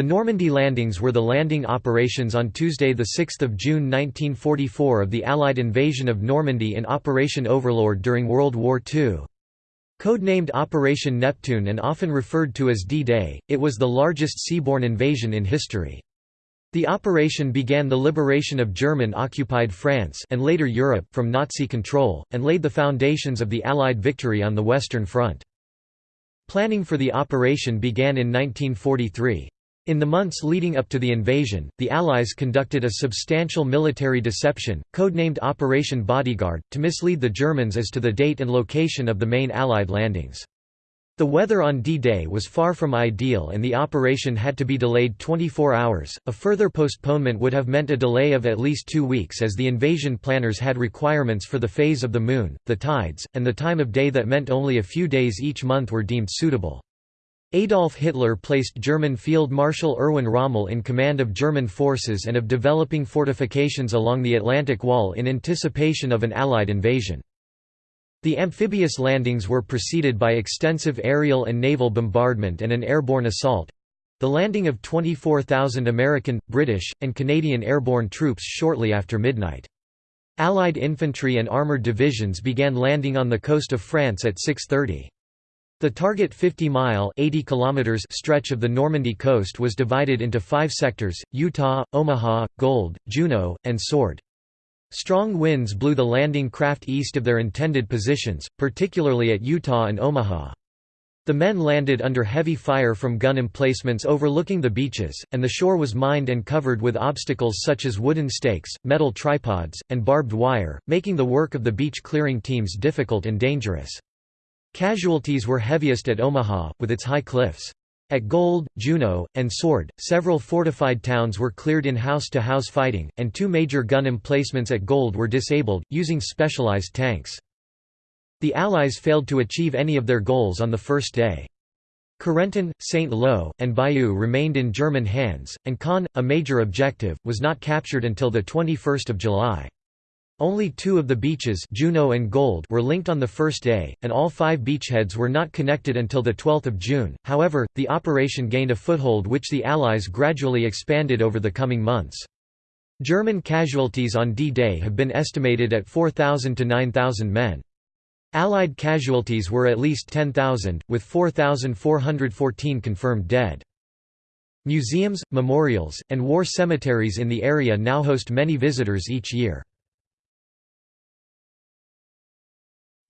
The Normandy landings were the landing operations on Tuesday 6 June 1944 of the Allied invasion of Normandy in Operation Overlord during World War II. Codenamed Operation Neptune and often referred to as D-Day, it was the largest seaborne invasion in history. The operation began the liberation of German-occupied France and later Europe from Nazi control, and laid the foundations of the Allied victory on the Western Front. Planning for the operation began in 1943. In the months leading up to the invasion, the Allies conducted a substantial military deception, codenamed Operation Bodyguard, to mislead the Germans as to the date and location of the main Allied landings. The weather on D-Day was far from ideal and the operation had to be delayed 24 hours. A further postponement would have meant a delay of at least two weeks as the invasion planners had requirements for the phase of the moon, the tides, and the time of day that meant only a few days each month were deemed suitable. Adolf Hitler placed German Field Marshal Erwin Rommel in command of German forces and of developing fortifications along the Atlantic Wall in anticipation of an Allied invasion. The amphibious landings were preceded by extensive aerial and naval bombardment and an airborne assault—the landing of 24,000 American, British, and Canadian airborne troops shortly after midnight. Allied infantry and armoured divisions began landing on the coast of France at 6.30. The target 50-mile stretch of the Normandy coast was divided into five sectors, Utah, Omaha, Gold, Juno, and Sword. Strong winds blew the landing craft east of their intended positions, particularly at Utah and Omaha. The men landed under heavy fire from gun emplacements overlooking the beaches, and the shore was mined and covered with obstacles such as wooden stakes, metal tripods, and barbed wire, making the work of the beach clearing teams difficult and dangerous. Casualties were heaviest at Omaha, with its high cliffs. At Gold, Juno, and Sword, several fortified towns were cleared in house-to-house -house fighting, and two major gun emplacements at Gold were disabled, using specialized tanks. The Allies failed to achieve any of their goals on the first day. Carentan, St. Lo, and Bayeux remained in German hands, and Caen, a major objective, was not captured until 21 July. Only two of the beaches Juno and Gold were linked on the first day, and all five beachheads were not connected until 12 June, however, the operation gained a foothold which the Allies gradually expanded over the coming months. German casualties on D-Day have been estimated at 4,000 to 9,000 men. Allied casualties were at least 10,000, with 4,414 confirmed dead. Museums, memorials, and war cemeteries in the area now host many visitors each year.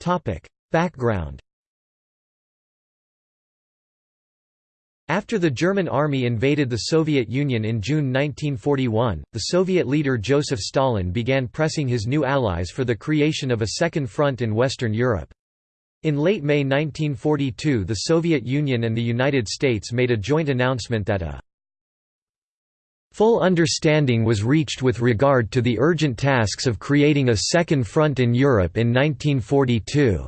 Topic: Background. After the German army invaded the Soviet Union in June 1941, the Soviet leader Joseph Stalin began pressing his new allies for the creation of a second front in Western Europe. In late May 1942 the Soviet Union and the United States made a joint announcement that a Full understanding was reached with regard to the urgent tasks of creating a second front in Europe in 1942.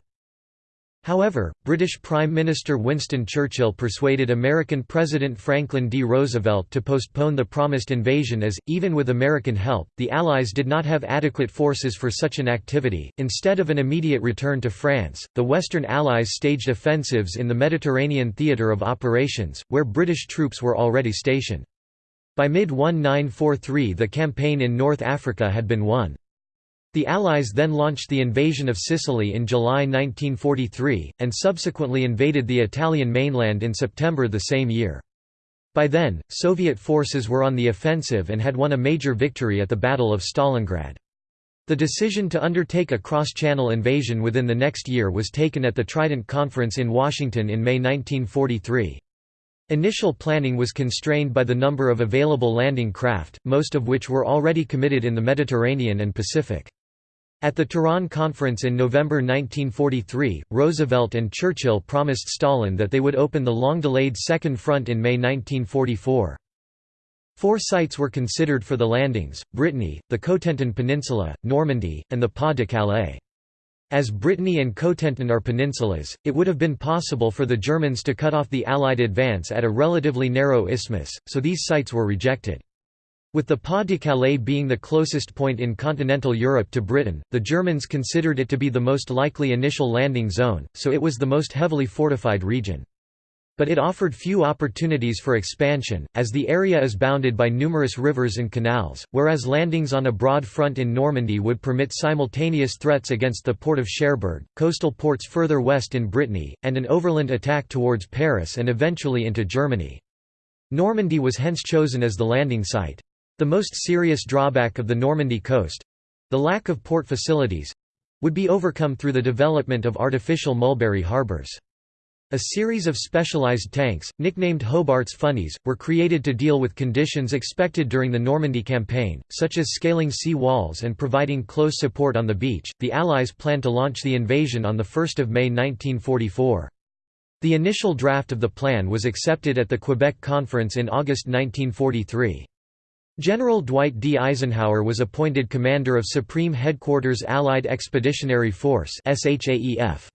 However, British Prime Minister Winston Churchill persuaded American President Franklin D. Roosevelt to postpone the promised invasion as, even with American help, the Allies did not have adequate forces for such an activity. Instead of an immediate return to France, the Western Allies staged offensives in the Mediterranean theatre of operations, where British troops were already stationed. By mid-1943 the campaign in North Africa had been won. The Allies then launched the invasion of Sicily in July 1943, and subsequently invaded the Italian mainland in September the same year. By then, Soviet forces were on the offensive and had won a major victory at the Battle of Stalingrad. The decision to undertake a cross-channel invasion within the next year was taken at the Trident Conference in Washington in May 1943. Initial planning was constrained by the number of available landing craft, most of which were already committed in the Mediterranean and Pacific. At the Tehran Conference in November 1943, Roosevelt and Churchill promised Stalin that they would open the long-delayed Second Front in May 1944. Four sites were considered for the landings, Brittany, the Cotentin Peninsula, Normandy, and the Pas de Calais. As Brittany and Cotentin are peninsulas, it would have been possible for the Germans to cut off the Allied advance at a relatively narrow isthmus, so these sites were rejected. With the Pas de Calais being the closest point in continental Europe to Britain, the Germans considered it to be the most likely initial landing zone, so it was the most heavily fortified region. But it offered few opportunities for expansion, as the area is bounded by numerous rivers and canals, whereas landings on a broad front in Normandy would permit simultaneous threats against the port of Cherbourg, coastal ports further west in Brittany, and an overland attack towards Paris and eventually into Germany. Normandy was hence chosen as the landing site. The most serious drawback of the Normandy coast—the lack of port facilities—would be overcome through the development of artificial mulberry harbours. A series of specialized tanks, nicknamed Hobart's funnies, were created to deal with conditions expected during the Normandy campaign, such as scaling sea walls and providing close support on the beach. The Allies planned to launch the invasion on 1 May 1944. The initial draft of the plan was accepted at the Quebec Conference in August 1943. General Dwight D. Eisenhower was appointed commander of Supreme Headquarters Allied Expeditionary Force SHAEF.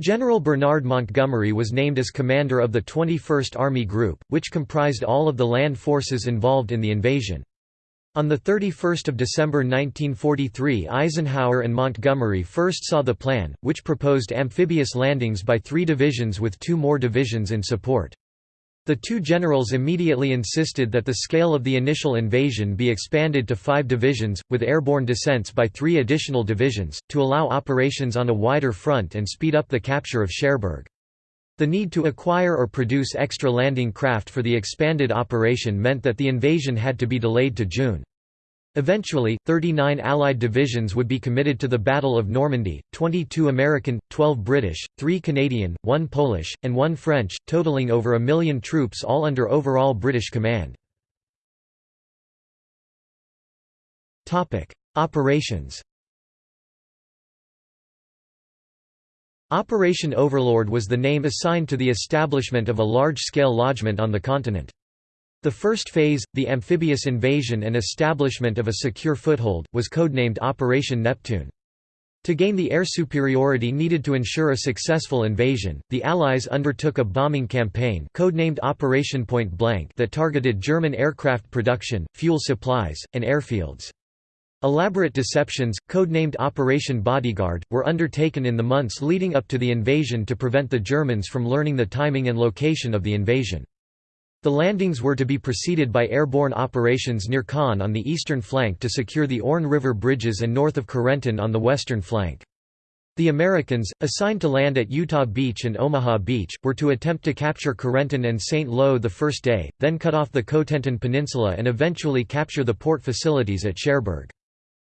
General Bernard Montgomery was named as commander of the 21st Army Group, which comprised all of the land forces involved in the invasion. On 31 December 1943 Eisenhower and Montgomery first saw the plan, which proposed amphibious landings by three divisions with two more divisions in support. The two generals immediately insisted that the scale of the initial invasion be expanded to five divisions, with airborne descents by three additional divisions, to allow operations on a wider front and speed up the capture of Cherbourg. The need to acquire or produce extra landing craft for the expanded operation meant that the invasion had to be delayed to June. Eventually, 39 Allied divisions would be committed to the Battle of Normandy, 22 American, 12 British, 3 Canadian, 1 Polish, and 1 French, totaling over a million troops all under overall British command. Operations Operation Overlord was the name assigned to the establishment of a large-scale lodgment on the continent. The first phase, the amphibious invasion and establishment of a secure foothold, was codenamed Operation Neptune. To gain the air superiority needed to ensure a successful invasion, the Allies undertook a bombing campaign codenamed Operation Pointblank that targeted German aircraft production, fuel supplies, and airfields. Elaborate deceptions, codenamed Operation Bodyguard, were undertaken in the months leading up to the invasion to prevent the Germans from learning the timing and location of the invasion. The landings were to be preceded by airborne operations near Caen on the eastern flank to secure the Orne River bridges and north of Carentan on the western flank. The Americans, assigned to land at Utah Beach and Omaha Beach, were to attempt to capture Carentan and St. Lo the first day, then cut off the Cotentin Peninsula and eventually capture the port facilities at Cherbourg.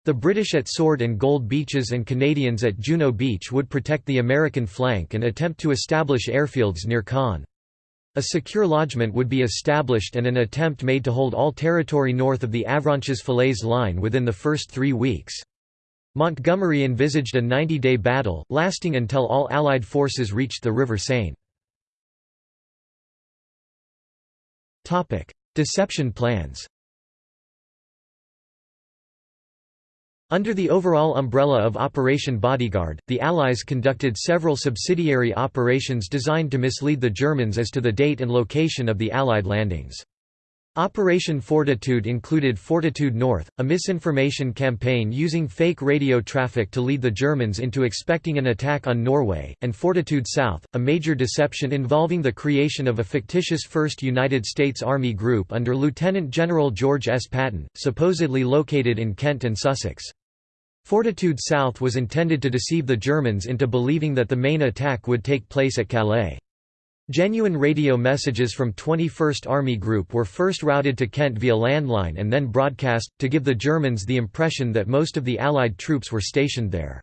The British at Sword and Gold Beaches and Canadians at Juno Beach would protect the American flank and attempt to establish airfields near Caen. A secure lodgment would be established and an attempt made to hold all territory north of the Avranches-Falaise line within the first three weeks. Montgomery envisaged a 90-day battle, lasting until all Allied forces reached the River Seine. Deception plans Under the overall umbrella of Operation Bodyguard, the Allies conducted several subsidiary operations designed to mislead the Germans as to the date and location of the Allied landings. Operation Fortitude included Fortitude North, a misinformation campaign using fake radio traffic to lead the Germans into expecting an attack on Norway, and Fortitude South, a major deception involving the creation of a fictitious 1st United States Army Group under Lieutenant General George S. Patton, supposedly located in Kent and Sussex. Fortitude South was intended to deceive the Germans into believing that the main attack would take place at Calais. Genuine radio messages from 21st Army Group were first routed to Kent via landline and then broadcast, to give the Germans the impression that most of the Allied troops were stationed there.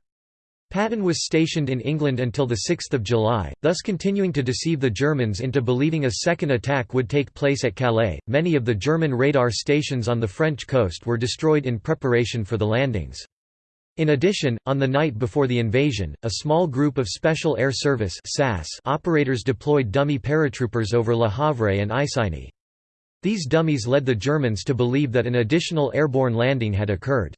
Patton was stationed in England until 6 July, thus continuing to deceive the Germans into believing a second attack would take place at Calais. Many of the German radar stations on the French coast were destroyed in preparation for the landings. In addition, on the night before the invasion, a small group of Special Air Service operators deployed dummy paratroopers over Le Havre and Isigny. These dummies led the Germans to believe that an additional airborne landing had occurred.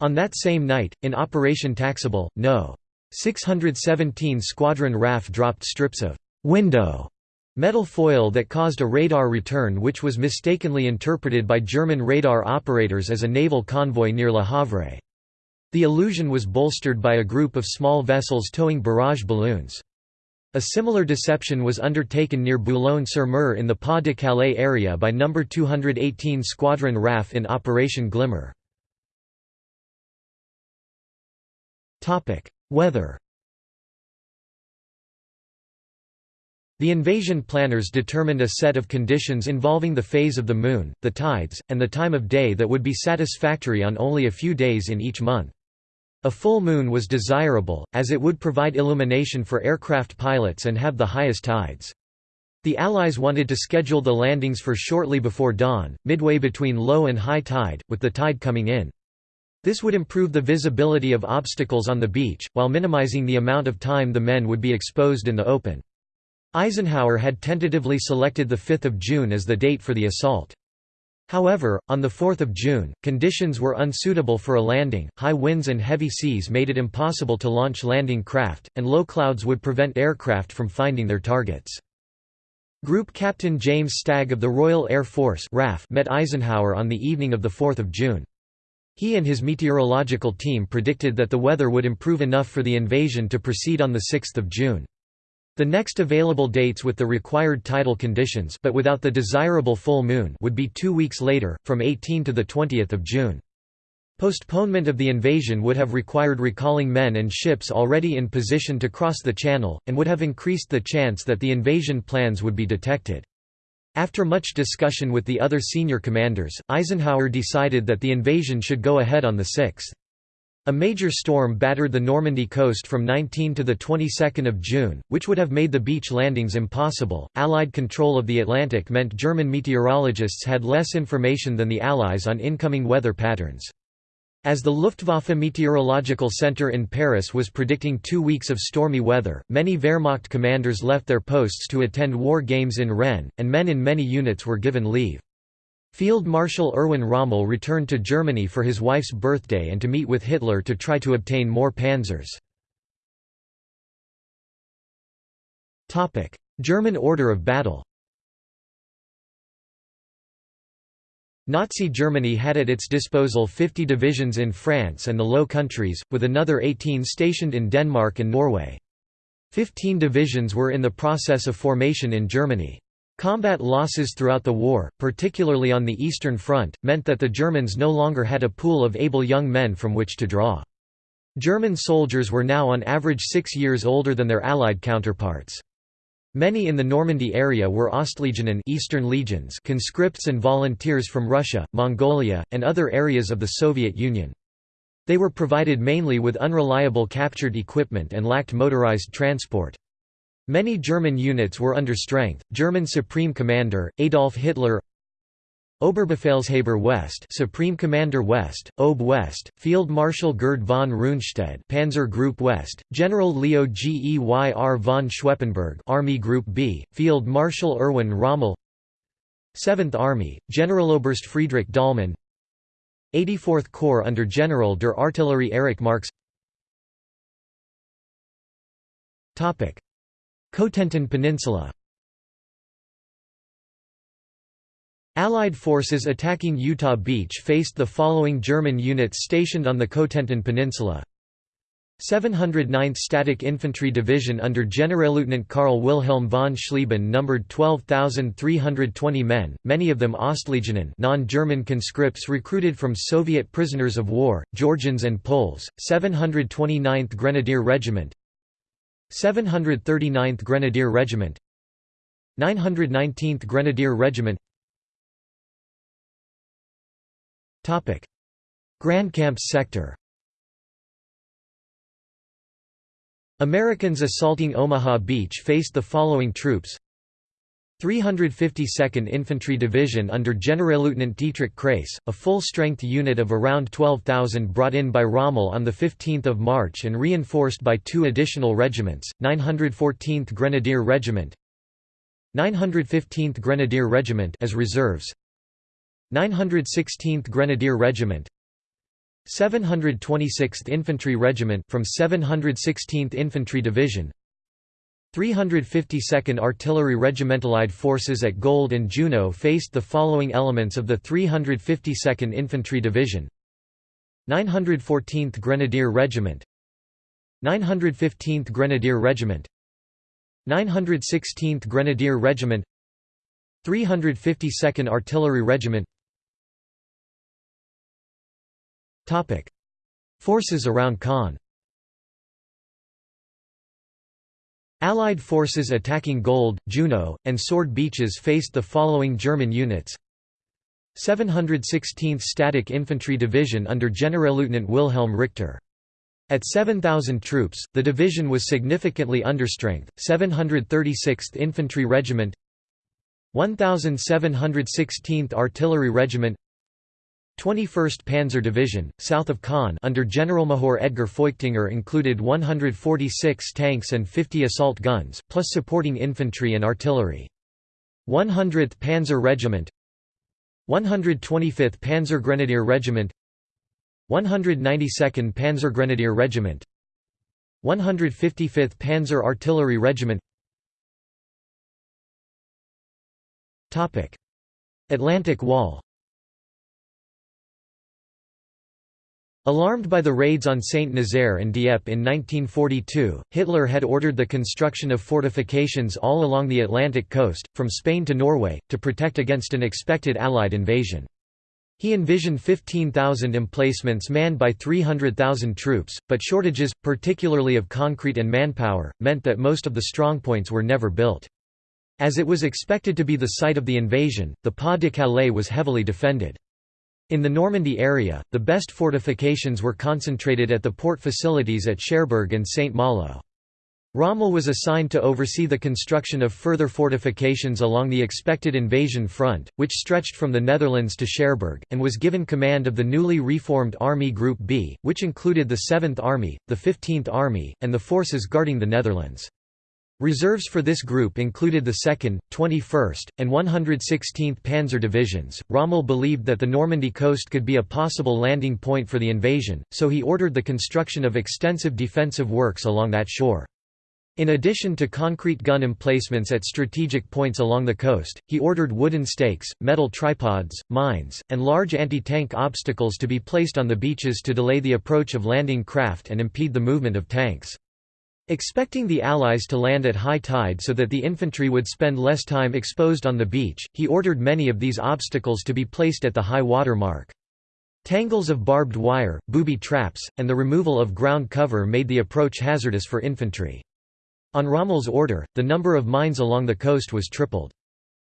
On that same night, in Operation Taxable, No. 617 Squadron RAF dropped strips of window metal foil that caused a radar return which was mistakenly interpreted by German radar operators as a naval convoy near Le Havre. The illusion was bolstered by a group of small vessels towing barrage balloons. A similar deception was undertaken near Boulogne-sur-Mer in the Pas-de-Calais area by No. 218 Squadron RAF in Operation Glimmer. Weather The invasion planners determined a set of conditions involving the phase of the moon, the tides, and the time of day that would be satisfactory on only a few days in each month. A full moon was desirable, as it would provide illumination for aircraft pilots and have the highest tides. The Allies wanted to schedule the landings for shortly before dawn, midway between low and high tide, with the tide coming in. This would improve the visibility of obstacles on the beach, while minimizing the amount of time the men would be exposed in the open. Eisenhower had tentatively selected 5 June as the date for the assault. However, on 4 June, conditions were unsuitable for a landing, high winds and heavy seas made it impossible to launch landing craft, and low clouds would prevent aircraft from finding their targets. Group Captain James Stagg of the Royal Air Force RAF met Eisenhower on the evening of 4 June. He and his meteorological team predicted that the weather would improve enough for the invasion to proceed on 6 June. The next available dates with the required tidal conditions but without the desirable full moon would be two weeks later, from 18 to 20 June. Postponement of the invasion would have required recalling men and ships already in position to cross the channel, and would have increased the chance that the invasion plans would be detected. After much discussion with the other senior commanders, Eisenhower decided that the invasion should go ahead on the 6th. A major storm battered the Normandy coast from 19 to the 22nd of June, which would have made the beach landings impossible. Allied control of the Atlantic meant German meteorologists had less information than the Allies on incoming weather patterns. As the Luftwaffe Meteorological Center in Paris was predicting two weeks of stormy weather, many Wehrmacht commanders left their posts to attend war games in Rennes, and men in many units were given leave. Field Marshal Erwin Rommel returned to Germany for his wife's birthday and to meet with Hitler to try to obtain more panzers. German order of battle Nazi Germany had at its disposal 50 divisions in France and the Low Countries, with another 18 stationed in Denmark and Norway. Fifteen divisions were in the process of formation in Germany. Combat losses throughout the war, particularly on the Eastern Front, meant that the Germans no longer had a pool of able young men from which to draw. German soldiers were now on average six years older than their Allied counterparts. Many in the Normandy area were Ostlegionen Eastern Legions conscripts and volunteers from Russia, Mongolia, and other areas of the Soviet Union. They were provided mainly with unreliable captured equipment and lacked motorized transport. Many German units were under strength. German Supreme Commander Adolf Hitler Oberbefehlshaber West Supreme Commander West, OB West, Field Marshal Gerd von Rundstedt Panzer Group West, General Leo Geyr von Schweppenburg Army Group B, Field Marshal Erwin Rommel 7th Army, Generaloberst Friedrich Dollmann 84th Corps under General der Artillerie Erich Marcks Cotentin Peninsula. Allied forces attacking Utah Beach faced the following German units stationed on the Cotentin Peninsula. 709th Static Infantry Division under Generalleutnant Karl Wilhelm von Schlieben numbered 12,320 men, many of them Ostlegionen non-German conscripts recruited from Soviet prisoners of war, Georgians and Poles, 729th Grenadier Regiment 739th Grenadier Regiment 919th Grenadier Regiment. Topic. Grandcamps sector. Americans assaulting Omaha Beach faced the following troops 352nd Infantry Division under Generalleutnant Dietrich Kraiss, a full-strength unit of around 12,000 brought in by Rommel on 15 March and reinforced by two additional regiments, 914th Grenadier Regiment 915th Grenadier Regiment as reserves 916th Grenadier Regiment 726th Infantry Regiment from 716th Infantry Division 352nd Artillery Regimental Allied forces at Gold and Juno faced the following elements of the 352nd Infantry Division. 914th Grenadier Regiment. 915th Grenadier Regiment. 916th Grenadier Regiment. 352nd Artillery Regiment. Forces around Caen Allied forces attacking Gold, Juno, and Sword Beaches faced the following German units 716th Static Infantry Division under Generalleutnant Wilhelm Richter. At 7,000 troops, the division was significantly understrength. 736th Infantry Regiment 1716th Artillery Regiment 21st Panzer Division, south of Caen under Generalmajor Edgar Feuchtinger included 146 tanks and 50 assault guns, plus supporting infantry and artillery. 100th Panzer Regiment 125th Panzer Grenadier Regiment 192nd Panzer Grenadier Regiment 155th Panzer Artillery Regiment Atlantic Wall Alarmed by the raids on Saint-Nazaire and Dieppe in 1942, Hitler had ordered the construction of fortifications all along the Atlantic coast, from Spain to Norway, to protect against an expected Allied invasion. He envisioned 15,000 emplacements manned by 300,000 troops, but shortages, particularly of concrete and manpower, meant that most of the strongpoints were never built. As it was expected to be the site of the invasion, the Pas de Calais was heavily defended. In the Normandy area, the best fortifications were concentrated at the port facilities at Cherbourg and St. Malo. Rommel was assigned to oversee the construction of further fortifications along the expected invasion front, which stretched from the Netherlands to Cherbourg, and was given command of the newly reformed Army Group B, which included the 7th Army, the 15th Army, and the forces guarding the Netherlands. Reserves for this group included the 2nd, 21st, and 116th Panzer Divisions. Rommel believed that the Normandy coast could be a possible landing point for the invasion, so he ordered the construction of extensive defensive works along that shore. In addition to concrete gun emplacements at strategic points along the coast, he ordered wooden stakes, metal tripods, mines, and large anti-tank obstacles to be placed on the beaches to delay the approach of landing craft and impede the movement of tanks. Expecting the Allies to land at high tide so that the infantry would spend less time exposed on the beach, he ordered many of these obstacles to be placed at the high water mark. Tangles of barbed wire, booby traps, and the removal of ground cover made the approach hazardous for infantry. On Rommel's order, the number of mines along the coast was tripled.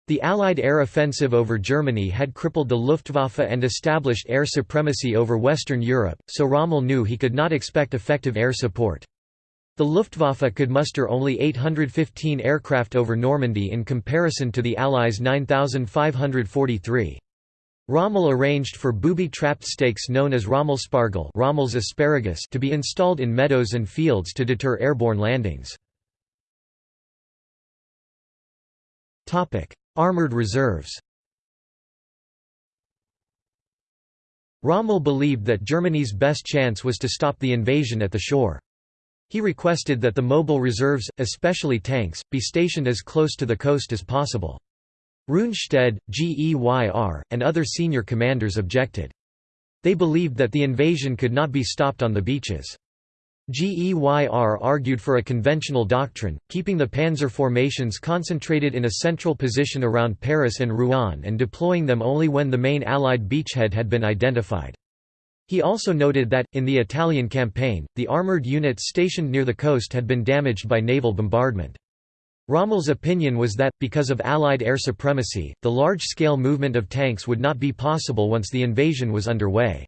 The Allied air offensive over Germany had crippled the Luftwaffe and established air supremacy over Western Europe, so Rommel knew he could not expect effective air support. The Luftwaffe could muster only 815 aircraft over Normandy in comparison to the Allies' 9,543. Rommel arranged for booby-trapped stakes known as Rommelspargel Rommel's asparagus to be installed in meadows and fields to deter airborne landings. Armored reserves Rommel believed that Germany's best chance was to stop the invasion at the shore. He requested that the mobile reserves, especially tanks, be stationed as close to the coast as possible. Rundstedt, GEYR, and other senior commanders objected. They believed that the invasion could not be stopped on the beaches. GEYR argued for a conventional doctrine, keeping the panzer formations concentrated in a central position around Paris and Rouen and deploying them only when the main Allied beachhead had been identified. He also noted that, in the Italian campaign, the armoured units stationed near the coast had been damaged by naval bombardment. Rommel's opinion was that, because of Allied air supremacy, the large-scale movement of tanks would not be possible once the invasion was underway.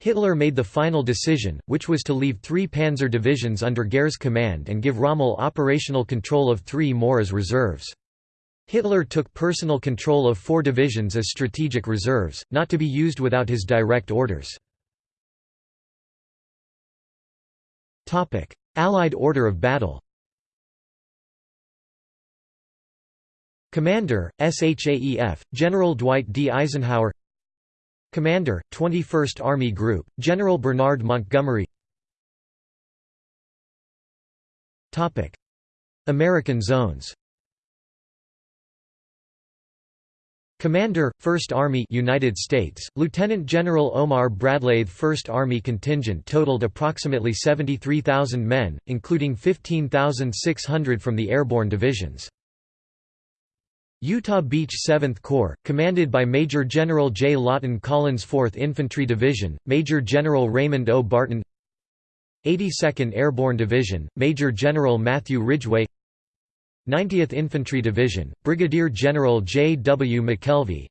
Hitler made the final decision, which was to leave three panzer divisions under Geyr's command and give Rommel operational control of three more as reserves. Hitler took personal control of four divisions as strategic reserves, not to be used without his direct orders. Allied order of battle Commander, SHAEF, General Dwight D. Eisenhower Commander, 21st Army Group, General Bernard Montgomery American zones Commander, 1st Army United States, Lieutenant General Omar Bradley 1st Army contingent totaled approximately 73,000 men, including 15,600 from the airborne divisions. Utah Beach 7th Corps, commanded by Major General J. Lawton Collins 4th Infantry Division, Major General Raymond O. Barton 82nd Airborne Division, Major General Matthew Ridgway 90th Infantry Division, Brigadier General J. W. MacKelvie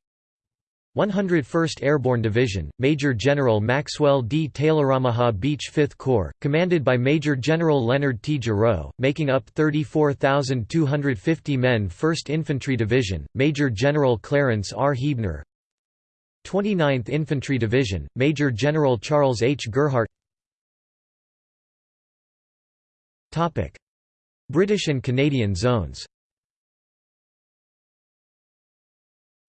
101st Airborne Division, Major General Maxwell D. Taylor Omaha Beach 5th Corps, commanded by Major General Leonard T. Gerow, making up 34,250 men 1st Infantry Division, Major General Clarence R. Huebner 29th Infantry Division, Major General Charles H. Gerhardt British and Canadian zones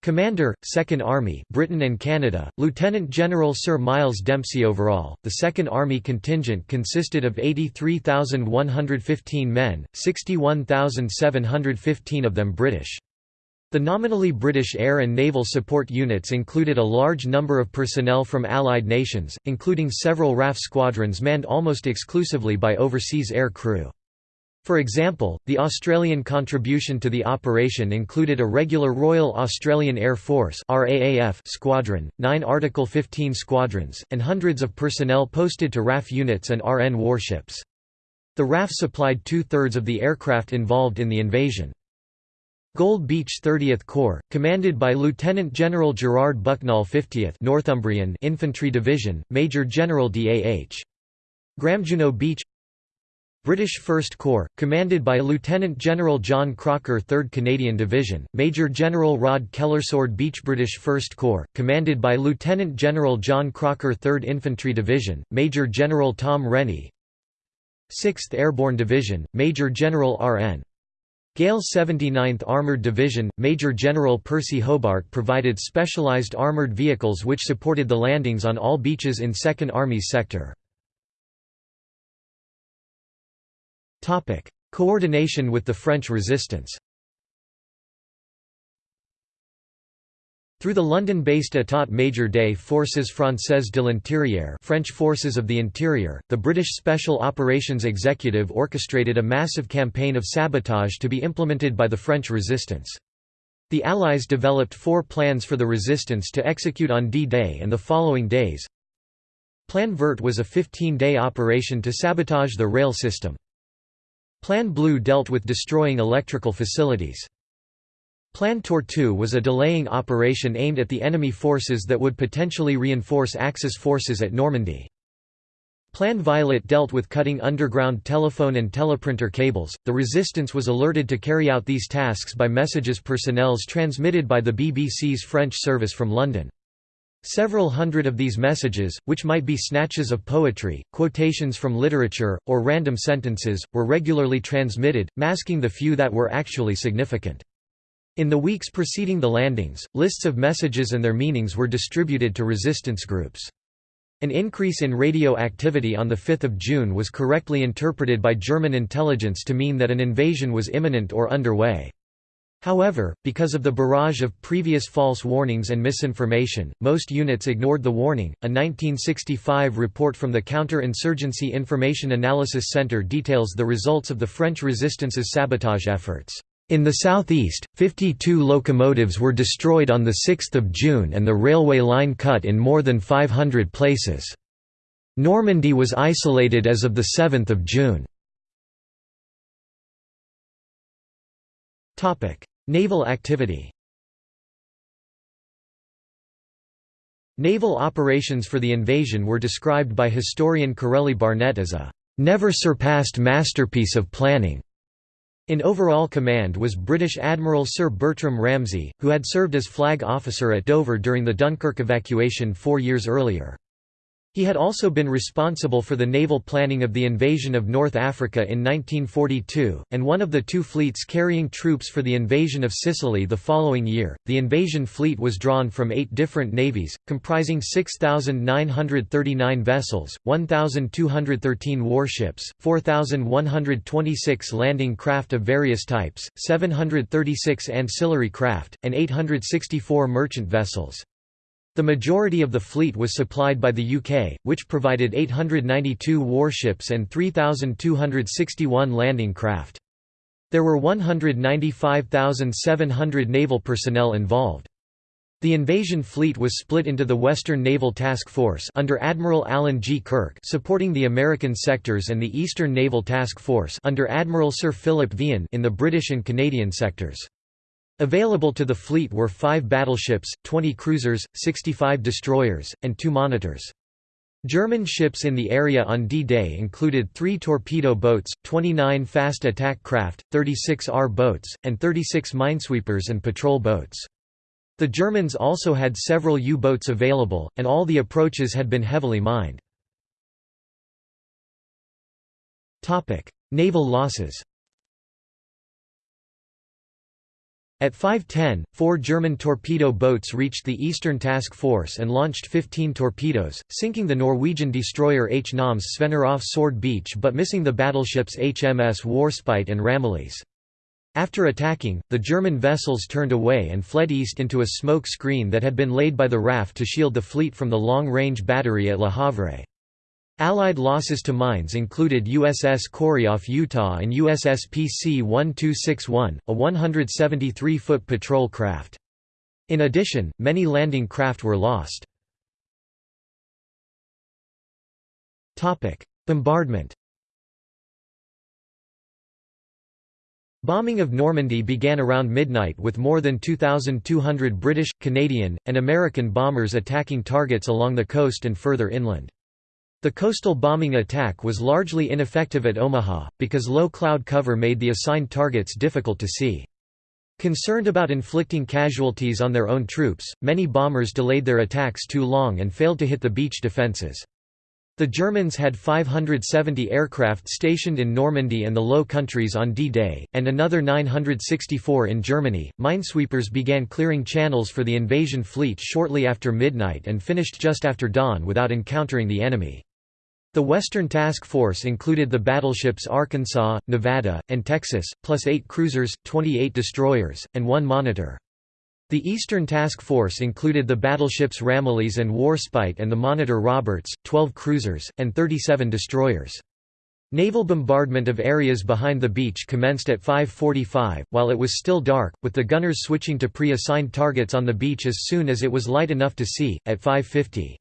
Commander, 2nd Army Britain and Canada, Lieutenant General Sir Miles Dempsey Overall, the 2nd Army contingent consisted of 83,115 men, 61,715 of them British. The nominally British air and naval support units included a large number of personnel from Allied nations, including several RAF squadrons manned almost exclusively by overseas air crew. For example, the Australian contribution to the operation included a regular Royal Australian Air Force squadron, nine Article 15 squadrons, and hundreds of personnel posted to RAF units and RN warships. The RAF supplied two-thirds of the aircraft involved in the invasion. Gold Beach 30th Corps, commanded by Lieutenant General Gerard Bucknall 50th Northumbrian Infantry Division, Major General D. A. H. Juno Beach British 1st Corps, commanded by Lieutenant General John Crocker 3rd Canadian Division, Major General Rod Keller Sword Beach British 1st Corps, commanded by Lieutenant General John Crocker 3rd Infantry Division, Major General Tom Rennie 6th Airborne Division, Major General R.N. Gale 79th Armoured Division, Major General Percy Hobart provided specialized armoured vehicles which supported the landings on all beaches in 2nd Army's sector. Coordination with the French resistance Through the London-based État Major des Forces Françaises de l'Intérieur French Forces of the Interior, the British Special Operations Executive orchestrated a massive campaign of sabotage to be implemented by the French resistance. The Allies developed four plans for the resistance to execute on D-Day and the following days. Plan Vert was a 15-day operation to sabotage the rail system. Plan Bleu dealt with destroying electrical facilities. Plan Tortue was a delaying operation aimed at the enemy forces that would potentially reinforce Axis forces at Normandy. Plan Violet dealt with cutting underground telephone and teleprinter cables. The resistance was alerted to carry out these tasks by messages personnels transmitted by the BBC's French service from London. Several hundred of these messages, which might be snatches of poetry, quotations from literature, or random sentences, were regularly transmitted, masking the few that were actually significant. In the weeks preceding the landings, lists of messages and their meanings were distributed to resistance groups. An increase in radio activity on 5 June was correctly interpreted by German intelligence to mean that an invasion was imminent or underway. However, because of the barrage of previous false warnings and misinformation, most units ignored the warning. A 1965 report from the Counter-Insurgency Information Analysis Center details the results of the French resistance's sabotage efforts. In the southeast, 52 locomotives were destroyed on 6 June and the railway line cut in more than 500 places. Normandy was isolated as of 7 June. Naval activity Naval operations for the invasion were described by historian Corelli Barnett as a never-surpassed masterpiece of planning. In overall command was British Admiral Sir Bertram Ramsay, who had served as flag officer at Dover during the Dunkirk evacuation four years earlier. He had also been responsible for the naval planning of the invasion of North Africa in 1942, and one of the two fleets carrying troops for the invasion of Sicily the following year. The invasion fleet was drawn from eight different navies, comprising 6,939 vessels, 1,213 warships, 4,126 landing craft of various types, 736 ancillary craft, and 864 merchant vessels. The majority of the fleet was supplied by the UK, which provided 892 warships and 3,261 landing craft. There were 195,700 naval personnel involved. The invasion fleet was split into the Western Naval Task Force under Admiral Alan G. Kirk supporting the American sectors and the Eastern Naval Task Force under Admiral Sir Philip Vian in the British and Canadian sectors. Available to the fleet were five battleships, 20 cruisers, 65 destroyers, and two monitors. German ships in the area on D-Day included three torpedo boats, 29 fast attack craft, 36 R boats, and 36 minesweepers and patrol boats. The Germans also had several U-boats available, and all the approaches had been heavily mined. Naval losses At 5.10, four German torpedo boats reached the Eastern Task Force and launched 15 torpedoes, sinking the Norwegian destroyer HNoMS Svenner off Sword Beach but missing the battleships HMS Warspite and Ramillies. After attacking, the German vessels turned away and fled east into a smoke screen that had been laid by the RAF to shield the fleet from the long-range battery at Le Havre. Allied losses to mines included USS Corry off Utah and USS PC-1261, a 173-foot patrol craft. In addition, many landing craft were lost. Bombardment Bombing of Normandy began around midnight with more than 2,200 British, Canadian, and American bombers attacking targets along the coast and further inland. The coastal bombing attack was largely ineffective at Omaha, because low cloud cover made the assigned targets difficult to see. Concerned about inflicting casualties on their own troops, many bombers delayed their attacks too long and failed to hit the beach defenses. The Germans had 570 aircraft stationed in Normandy and the Low Countries on D-Day, and another 964 in Germany. Minesweepers began clearing channels for the invasion fleet shortly after midnight and finished just after dawn without encountering the enemy. The Western Task Force included the battleships Arkansas, Nevada, and Texas, plus eight cruisers, 28 destroyers, and one monitor. The Eastern Task Force included the battleships Ramillies and Warspite and the monitor Roberts, 12 cruisers, and 37 destroyers. Naval bombardment of areas behind the beach commenced at 5.45, while it was still dark, with the gunners switching to pre-assigned targets on the beach as soon as it was light enough to see, at 5.50.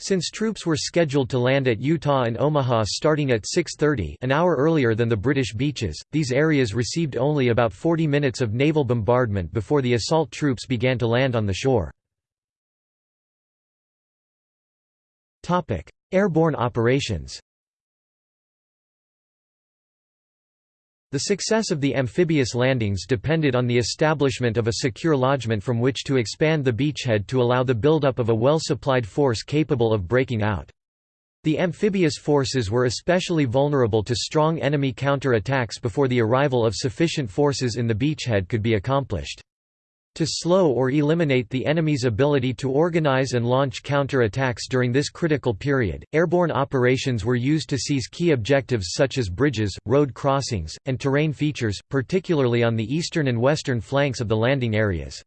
Since troops were scheduled to land at Utah and Omaha starting at 6.30 an hour earlier than the British beaches, these areas received only about 40 minutes of naval bombardment before the assault troops began to land on the shore. Airborne operations The success of the amphibious landings depended on the establishment of a secure lodgment from which to expand the beachhead to allow the buildup of a well-supplied force capable of breaking out. The amphibious forces were especially vulnerable to strong enemy counter-attacks before the arrival of sufficient forces in the beachhead could be accomplished. To slow or eliminate the enemy's ability to organize and launch counter-attacks during this critical period, airborne operations were used to seize key objectives such as bridges, road crossings, and terrain features, particularly on the eastern and western flanks of the landing areas.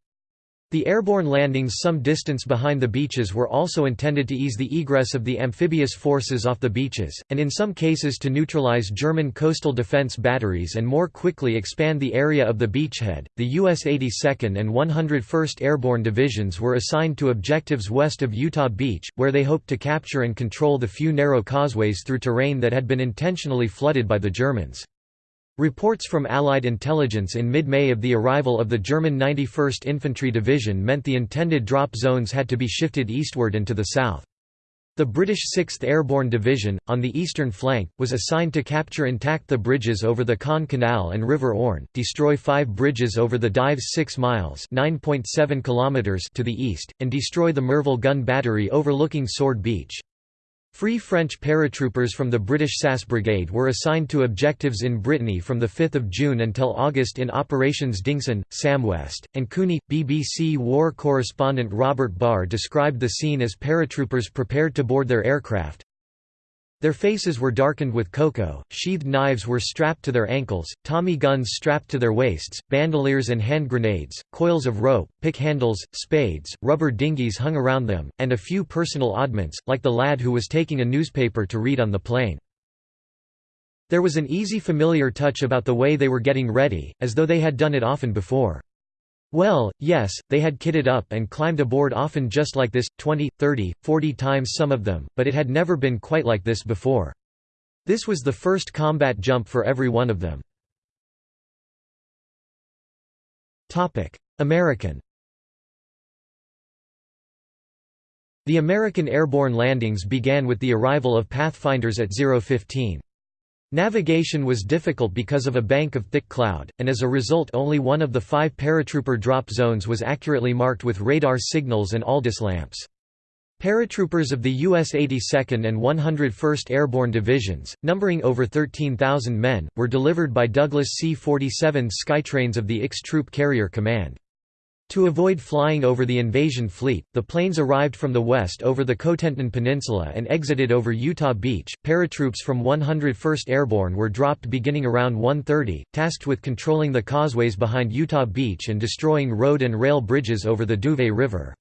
The airborne landings some distance behind the beaches were also intended to ease the egress of the amphibious forces off the beaches, and in some cases to neutralize German coastal defense batteries and more quickly expand the area of the beachhead. The U.S. 82nd and 101st Airborne Divisions were assigned to objectives west of Utah Beach, where they hoped to capture and control the few narrow causeways through terrain that had been intentionally flooded by the Germans. Reports from Allied intelligence in mid-May of the arrival of the German 91st Infantry Division meant the intended drop zones had to be shifted eastward and to the south. The British 6th Airborne Division, on the eastern flank, was assigned to capture intact the bridges over the Caen Canal and River Orne, destroy five bridges over the Dives 6 miles kilometers to the east, and destroy the Merville gun battery overlooking Sword Beach. Free French paratroopers from the British SAS Brigade were assigned to objectives in Brittany from 5 June until August in Operations Dingson, Samwest, and Cooney. BBC war correspondent Robert Barr described the scene as paratroopers prepared to board their aircraft, their faces were darkened with cocoa, sheathed knives were strapped to their ankles, Tommy guns strapped to their waists, bandoliers and hand grenades, coils of rope, pick handles, spades, rubber dinghies hung around them, and a few personal oddments, like the lad who was taking a newspaper to read on the plane. There was an easy familiar touch about the way they were getting ready, as though they had done it often before. Well, yes, they had kitted up and climbed aboard often just like this, 20, 30, 40 times some of them, but it had never been quite like this before. This was the first combat jump for every one of them. American The American airborne landings began with the arrival of Pathfinders at 015. Navigation was difficult because of a bank of thick cloud, and as a result only one of the five paratrooper drop zones was accurately marked with radar signals and ALDIS lamps. Paratroopers of the U.S. 82nd and 101st Airborne Divisions, numbering over 13,000 men, were delivered by Douglas C-47 Skytrains of the IX Troop Carrier Command. To avoid flying over the invasion fleet, the planes arrived from the west over the Cotentin Peninsula and exited over Utah Beach. Paratroops from 101st Airborne were dropped beginning around 1:30, tasked with controlling the causeways behind Utah Beach and destroying road and rail bridges over the Douve River.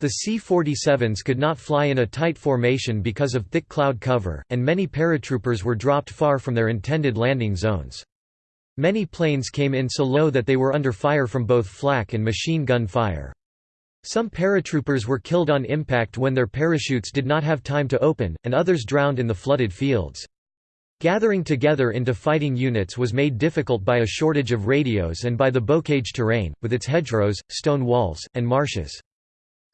The C-47s could not fly in a tight formation because of thick cloud cover, and many paratroopers were dropped far from their intended landing zones. Many planes came in so low that they were under fire from both flak and machine gun fire. Some paratroopers were killed on impact when their parachutes did not have time to open, and others drowned in the flooded fields. Gathering together into fighting units was made difficult by a shortage of radios and by the bocage terrain, with its hedgerows, stone walls, and marshes.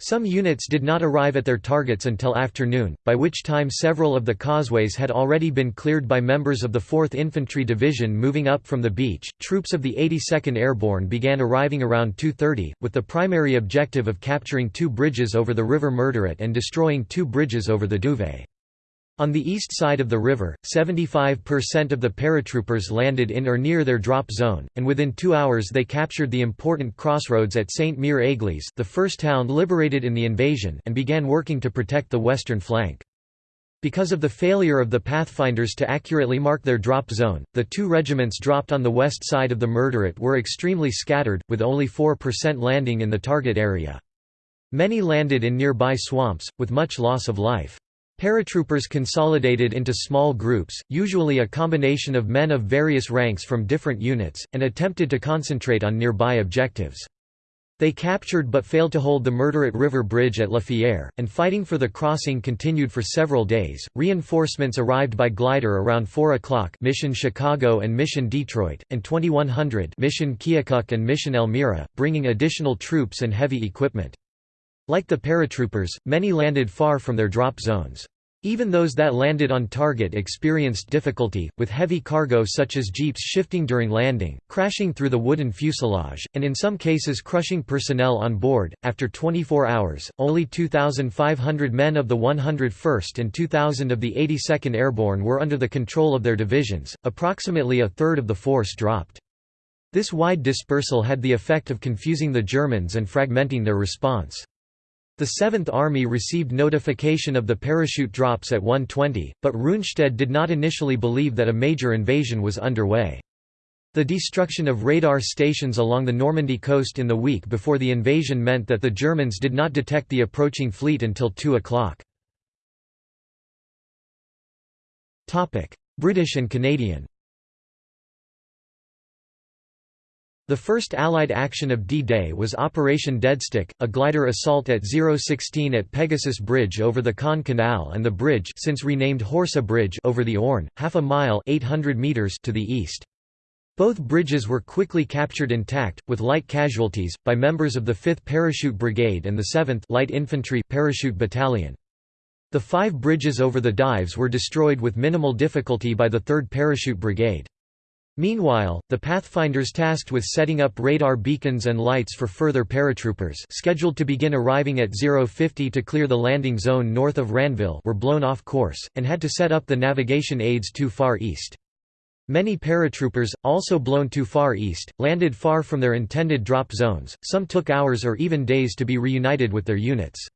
Some units did not arrive at their targets until afternoon, by which time several of the causeways had already been cleared by members of the 4th Infantry Division moving up from the beach. Troops of the 82nd Airborne began arriving around 2:30, with the primary objective of capturing two bridges over the River Merderet and destroying two bridges over the Douve. On the east side of the river, 75% of the paratroopers landed in or near their drop zone, and within two hours they captured the important crossroads at Sainte-Mère-Église the first town liberated in the invasion and began working to protect the western flank. Because of the failure of the Pathfinders to accurately mark their drop zone, the two regiments dropped on the west side of the Merderet were extremely scattered, with only 4% landing in the target area. Many landed in nearby swamps, with much loss of life. Paratroopers consolidated into small groups, usually a combination of men of various ranks from different units, and attempted to concentrate on nearby objectives. They captured but failed to hold the Merderet River Bridge at La Fière, and fighting for the crossing continued for several days. Reinforcements arrived by glider around 4 o'clock Mission Chicago and Mission Detroit, and 2100 Mission Keokuk and Mission Elmira, bringing additional troops and heavy equipment. Like the paratroopers, many landed far from their drop zones. Even those that landed on target experienced difficulty, with heavy cargo such as jeeps shifting during landing, crashing through the wooden fuselage, and in some cases crushing personnel on board. After 24 hours, only 2,500 men of the 101st and 2,000 of the 82nd Airborne were under the control of their divisions, approximately a third of the force dropped. This wide dispersal had the effect of confusing the Germans and fragmenting their response. The 7th Army received notification of the parachute drops at 1:20, but Rundstedt did not initially believe that a major invasion was underway. The destruction of radar stations along the Normandy coast in the week before the invasion meant that the Germans did not detect the approaching fleet until 2 o'clock. British and Canadian The first Allied action of D-Day was Operation Deadstick, a glider assault at 016 at Pegasus Bridge over the Caen Canal and the bridge since renamed Horsa Bridge over the Orne, half a mile 800 meters to the east. Both bridges were quickly captured intact, with light casualties, by members of the 5th Parachute Brigade and the 7th Light Infantry Parachute Battalion. The five bridges over the Dives were destroyed with minimal difficulty by the 3rd Parachute Brigade. Meanwhile, the Pathfinders tasked with setting up radar beacons and lights for further paratroopers scheduled to begin arriving at 050 to clear the landing zone north of Ranville were blown off course, and had to set up the navigation aids too far east. Many paratroopers, also blown too far east, landed far from their intended drop zones, some took hours or even days to be reunited with their units.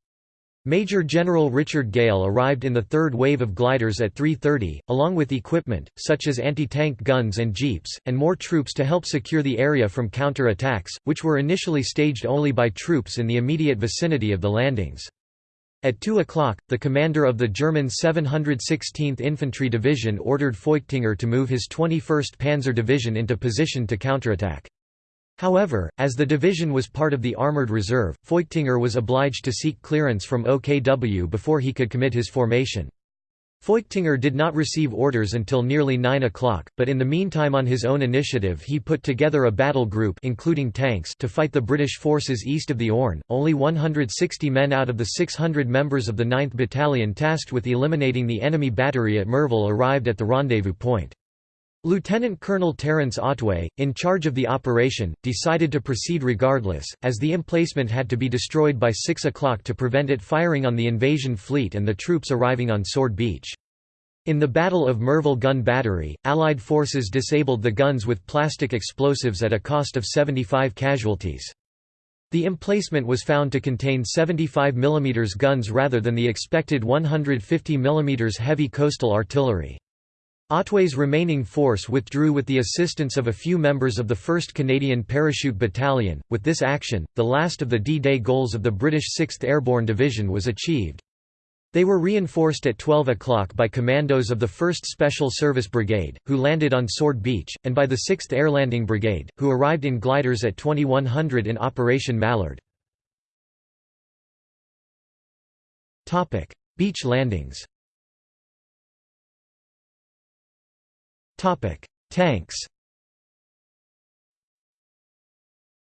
Major General Richard Gale arrived in the third wave of gliders at 3.30, along with equipment, such as anti-tank guns and jeeps, and more troops to help secure the area from counter-attacks, which were initially staged only by troops in the immediate vicinity of the landings. At 2 o'clock, the commander of the German 716th Infantry Division ordered Feuchtinger to move his 21st Panzer Division into position to counterattack. However, as the division was part of the Armoured Reserve, Feuchtinger was obliged to seek clearance from OKW before he could commit his formation. Feuchtinger did not receive orders until nearly 9 o'clock, but in the meantime on his own initiative he put together a battle group including tanks to fight the British forces east of the Orne. Only 160 men out of the 600 members of the 9th Battalion tasked with eliminating the enemy battery at Merville arrived at the rendezvous point. Lieutenant Colonel Terence Otway, in charge of the operation, decided to proceed regardless, as the emplacement had to be destroyed by 6 o'clock to prevent it firing on the invasion fleet and the troops arriving on Sword Beach. In the Battle of Merville Gun Battery, Allied forces disabled the guns with plastic explosives at a cost of 75 casualties. The emplacement was found to contain 75 mm guns rather than the expected 150 mm heavy coastal artillery. Otway's remaining force withdrew with the assistance of a few members of the 1st Canadian Parachute Battalion. With this action, the last of the D-Day goals of the British 6th Airborne Division was achieved. They were reinforced at 12 o'clock by commandos of the 1st Special Service Brigade, who landed on Sword Beach, and by the 6th Air Landing Brigade, who arrived in gliders at 2100 in Operation Mallard. Beach landings Tanks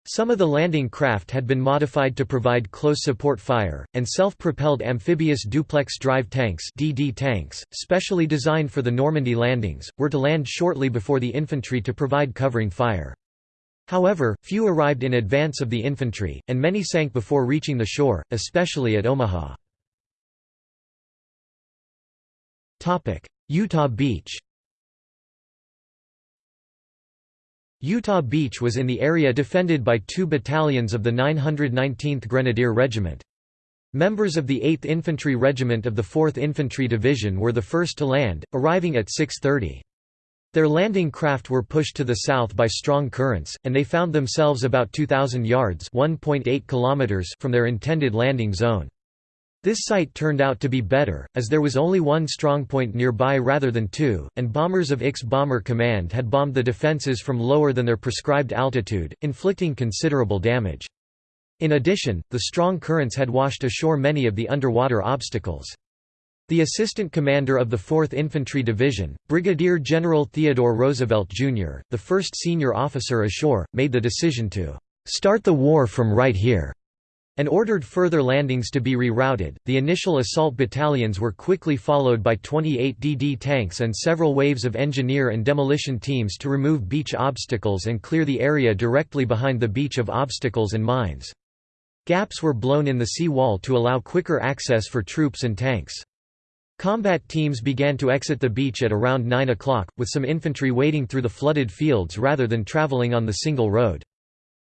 Some of the landing craft had been modified to provide close support fire, and self-propelled amphibious duplex drive tanks DD tanks, specially designed for the Normandy landings, were to land shortly before the infantry to provide covering fire. However, few arrived in advance of the infantry, and many sank before reaching the shore, especially at Omaha. Utah Beach Utah Beach was in the area defended by two battalions of the 919th Grenadier Regiment. Members of the 8th Infantry Regiment of the 4th Infantry Division were the first to land, arriving at 6.30. Their landing craft were pushed to the south by strong currents, and they found themselves about 2,000 yards kilometers from their intended landing zone. This site turned out to be better, as there was only one strongpoint nearby rather than two, and bombers of IX Bomber Command had bombed the defences from lower than their prescribed altitude, inflicting considerable damage. In addition, the strong currents had washed ashore many of the underwater obstacles. The assistant commander of the 4th Infantry Division, Brigadier General Theodore Roosevelt, Jr., the first senior officer ashore, made the decision to "...start the war from right here." And ordered further landings to be rerouted. The initial assault battalions were quickly followed by 28 DD tanks and several waves of engineer and demolition teams to remove beach obstacles and clear the area directly behind the beach of obstacles and mines. Gaps were blown in the sea wall to allow quicker access for troops and tanks. Combat teams began to exit the beach at around 9 o'clock, with some infantry wading through the flooded fields rather than traveling on the single road.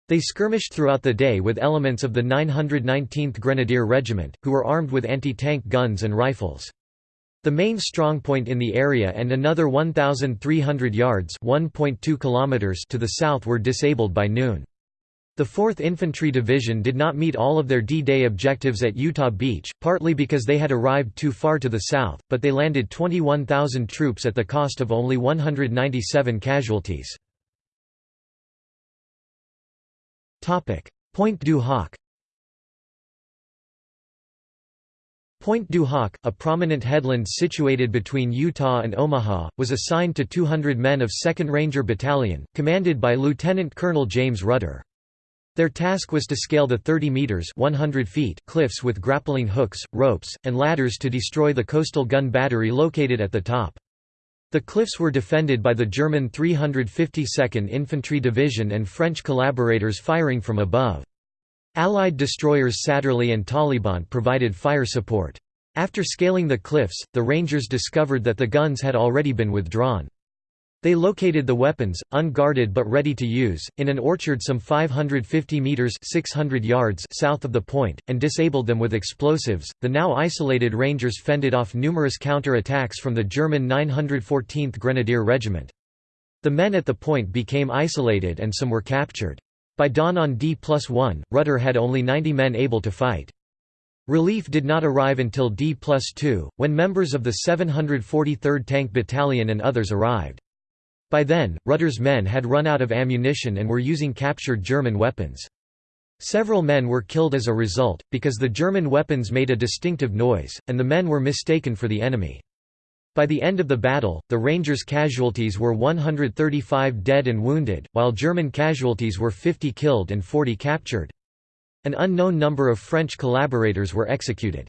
They skirmished throughout the day with elements of the 919th Grenadier Regiment, who were armed with anti-tank guns and rifles. The main strongpoint in the area and another 1,300 yards kilometers to the south were disabled by noon. The 4th Infantry Division did not meet all of their D-Day objectives at Utah Beach, partly because they had arrived too far to the south, but they landed 21,000 troops at the cost of only 197 casualties. Pointe du Hoc Pointe du Hoc, a prominent headland situated between Utah and Omaha, was assigned to 200 men of 2nd Ranger Battalion, commanded by Lieutenant Colonel James Rudder. Their task was to scale the 30 meters 100 feet cliffs with grappling hooks, ropes, and ladders to destroy the coastal gun battery located at the top. The cliffs were defended by the German 352nd Infantry Division and French collaborators firing from above. Allied destroyers Satterlee and Talybont provided fire support. After scaling the cliffs, the Rangers discovered that the guns had already been withdrawn. They located the weapons, unguarded but ready to use, in an orchard some 550 meters (600 yards) south of the point, and disabled them with explosives. The now isolated Rangers fended off numerous counter-attacks from the German 914th Grenadier Regiment. The men at the point became isolated and some were captured. By dawn on D plus 1, Rudder had only 90 men able to fight. Relief did not arrive until D plus 2, when members of the 743rd Tank Battalion and others arrived. By then, Rudder's men had run out of ammunition and were using captured German weapons. Several men were killed as a result, because the German weapons made a distinctive noise, and the men were mistaken for the enemy. By the end of the battle, the Rangers' casualties were 135 dead and wounded, while German casualties were 50 killed and 40 captured. An unknown number of French collaborators were executed.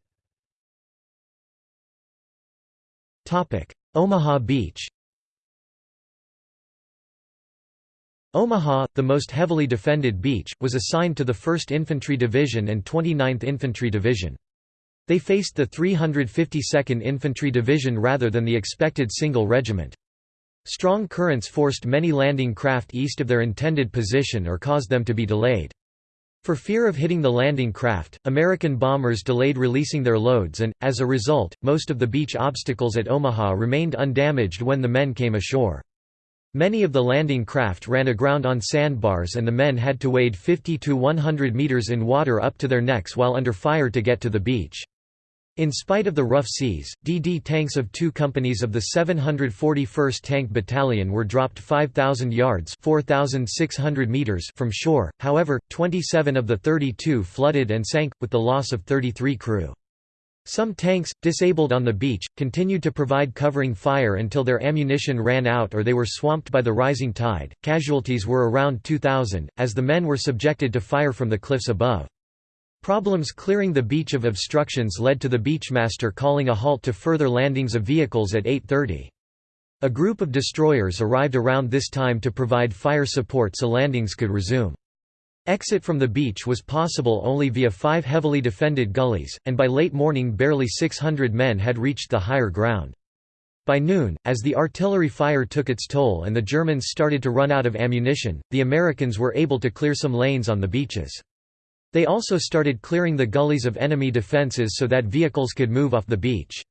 Omaha Beach Omaha, the most heavily defended beach, was assigned to the 1st Infantry Division and 29th Infantry Division. They faced the 352nd Infantry Division rather than the expected single regiment. Strong currents forced many landing craft east of their intended position or caused them to be delayed. For fear of hitting the landing craft, American bombers delayed releasing their loads and, as a result, most of the beach obstacles at Omaha remained undamaged when the men came ashore. Many of the landing craft ran aground on sandbars and the men had to wade 50 to 100 meters in water up to their necks while under fire to get to the beach. In spite of the rough seas, DD tanks of two companies of the 741st Tank Battalion were dropped 5,000 yards 4,600 meters from shore, however, 27 of the 32 flooded and sank, with the loss of 33 crew. Some tanks, disabled on the beach, continued to provide covering fire until their ammunition ran out or they were swamped by the rising tide. Casualties were around 2,000, as the men were subjected to fire from the cliffs above. Problems clearing the beach of obstructions led to the beachmaster calling a halt to further landings of vehicles at 8.30. A group of destroyers arrived around this time to provide fire support so landings could resume. Exit from the beach was possible only via five heavily defended gullies, and by late morning barely 600 men had reached the higher ground. By noon, as the artillery fire took its toll and the Germans started to run out of ammunition, the Americans were able to clear some lanes on the beaches. They also started clearing the gullies of enemy defenses so that vehicles could move off the beach.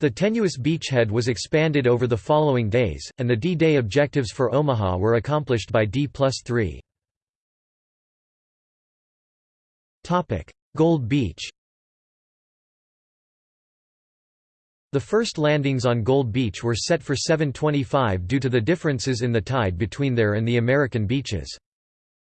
The tenuous beachhead was expanded over the following days, and the D-Day objectives for Omaha were accomplished by D plus 3. Gold Beach The first landings on Gold Beach were set for 725 due to the differences in the tide between there and the American beaches.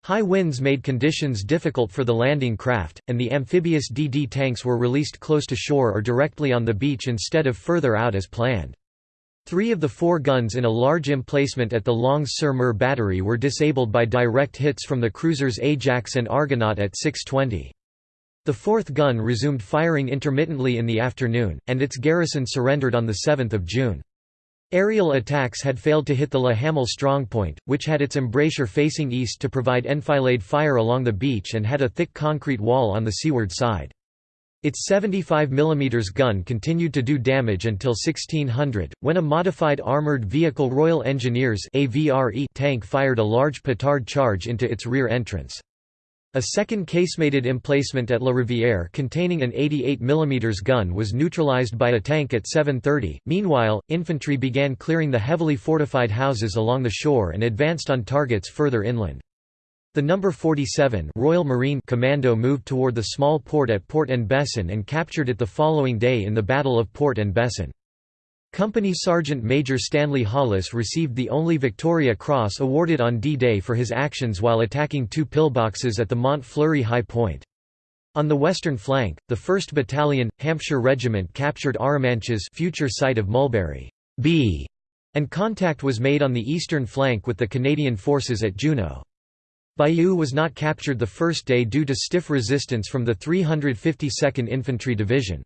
High winds made conditions difficult for the landing craft, and the amphibious DD tanks were released close to shore or directly on the beach instead of further out as planned. Three of the four guns in a large emplacement at the Longues-sur-Mer battery were disabled by direct hits from the cruisers Ajax and Argonaut at 6.20. The fourth gun resumed firing intermittently in the afternoon, and its garrison surrendered on 7 June. Aerial attacks had failed to hit the Le Hamel strongpoint, which had its embrasure facing east to provide enfilade fire along the beach and had a thick concrete wall on the seaward side. Its 75 mm gun continued to do damage until 1600, when a modified armoured vehicle Royal Engineers tank fired a large petard charge into its rear entrance. A second casemated emplacement at La Rivière containing an 88 mm gun was neutralized by a tank at 7.30. Meanwhile, infantry began clearing the heavily fortified houses along the shore and advanced on targets further inland. The No. 47 Royal Marine Commando moved toward the small port at Port-en-Bessin and captured it the following day in the Battle of Port-en-Bessin. Company Sergeant Major Stanley Hollis received the only Victoria Cross awarded on D-Day for his actions while attacking two pillboxes at the Mont Fleury High Point. On the western flank, the 1st Battalion, Hampshire Regiment captured Arromanches future site of Mulberry B, and contact was made on the eastern flank with the Canadian forces at Juno. Bayeux was not captured the first day due to stiff resistance from the 352nd Infantry Division.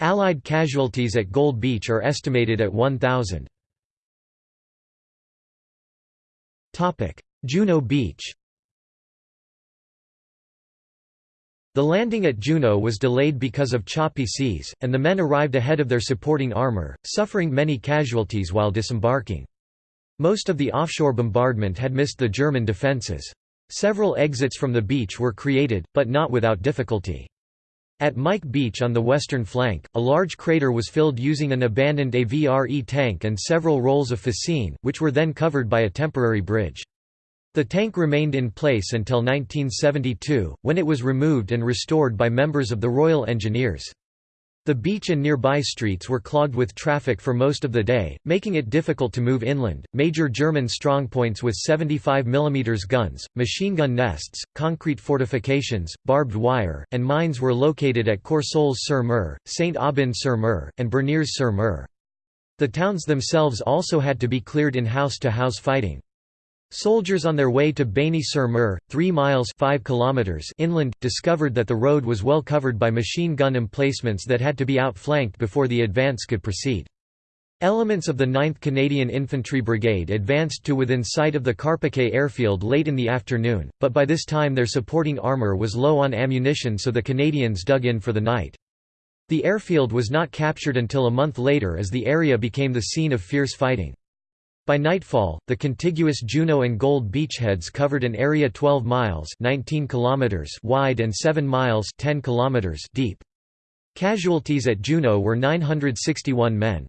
Allied casualties at Gold Beach are estimated at 1,000. Juno Beach The landing at Juno was delayed because of choppy seas, and the men arrived ahead of their supporting armour, suffering many casualties while disembarking. Most of the offshore bombardment had missed the German defences. Several exits from the beach were created, but not without difficulty. At Mike Beach on the western flank, a large crater was filled using an abandoned AVRE tank and several rolls of fascine, which were then covered by a temporary bridge. The tank remained in place until 1972, when it was removed and restored by members of the Royal Engineers. The beach and nearby streets were clogged with traffic for most of the day, making it difficult to move inland. Major German strongpoints with 75 mm guns, machine gun nests, concrete fortifications, barbed wire, and mines were located at Courseulles-sur-Mer, Saint-Aubin-sur-Mer, and Bernières-sur-Mer. The towns themselves also had to be cleared in house-to-house -house fighting. Soldiers on their way to Bény-sur-Mer, 3 miles 5 kilometers inland, discovered that the road was well covered by machine gun emplacements that had to be outflanked before the advance could proceed. Elements of the 9th Canadian Infantry Brigade advanced to within sight of the Carpiquet airfield late in the afternoon, but by this time their supporting armour was low on ammunition so the Canadians dug in for the night. The airfield was not captured until a month later as the area became the scene of fierce fighting. By nightfall, the contiguous Juno and Gold beachheads covered an area 12 miles 19 kilometers wide and 7 miles 10 kilometers deep. Casualties at Juno were 961 men.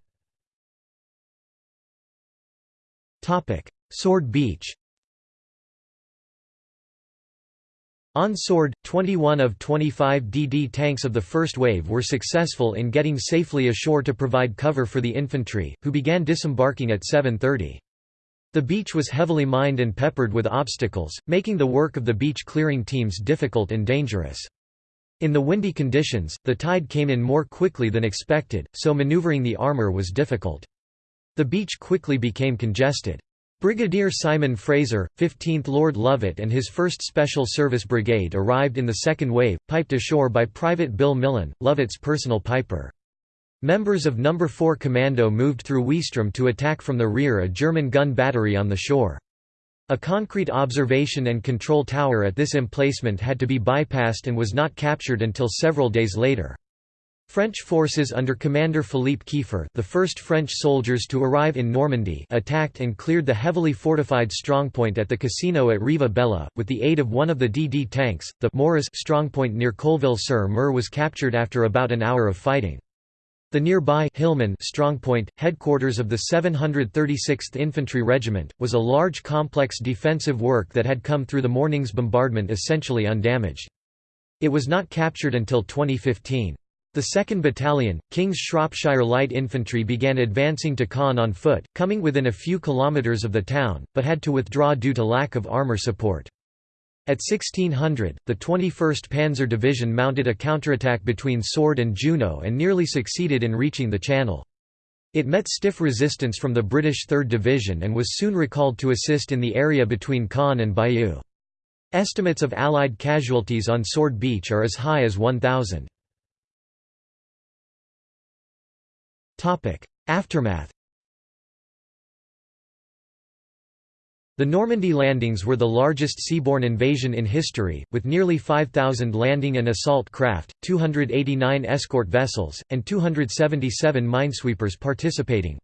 Sword Beach On Sword, 21 of 25 DD tanks of the first wave were successful in getting safely ashore to provide cover for the infantry, who began disembarking at 7.30. The beach was heavily mined and peppered with obstacles, making the work of the beach clearing teams difficult and dangerous. In the windy conditions, the tide came in more quickly than expected, so maneuvering the armour was difficult. The beach quickly became congested. Brigadier Simon Fraser, 15th Lord Lovat and his 1st Special Service Brigade arrived in the second wave, piped ashore by Private Bill Millin, Lovat's personal piper. Members of No. 4 Commando moved through Ouistreham to attack from the rear a German gun battery on the shore. A concrete observation and control tower at this emplacement had to be bypassed and was not captured until several days later. French forces under Commander Philippe Kieffer the first French soldiers to arrive in Normandy attacked and cleared the heavily fortified strongpoint at the casino at Riva Bella, with the aid of one of the DD tanks, the Morris strongpoint near Colleville-sur-Mer was captured after about an hour of fighting. The nearby Hillman strongpoint, headquarters of the 736th Infantry Regiment, was a large complex defensive work that had come through the morning's bombardment essentially undamaged. It was not captured until 2015. The 2nd Battalion, King's Shropshire Light Infantry began advancing to Caen on foot, coming within a few kilometres of the town, but had to withdraw due to lack of armour support. At 1600, the 21st Panzer Division mounted a counterattack between Sword and Juno and nearly succeeded in reaching the channel. It met stiff resistance from the British 3rd Division and was soon recalled to assist in the area between Caen and Bayeux. Estimates of Allied casualties on Sword Beach are as high as 1,000. Aftermath The Normandy landings were the largest seaborne invasion in history, with nearly 5,000 landing and assault craft, 289 escort vessels, and 277 minesweepers participating.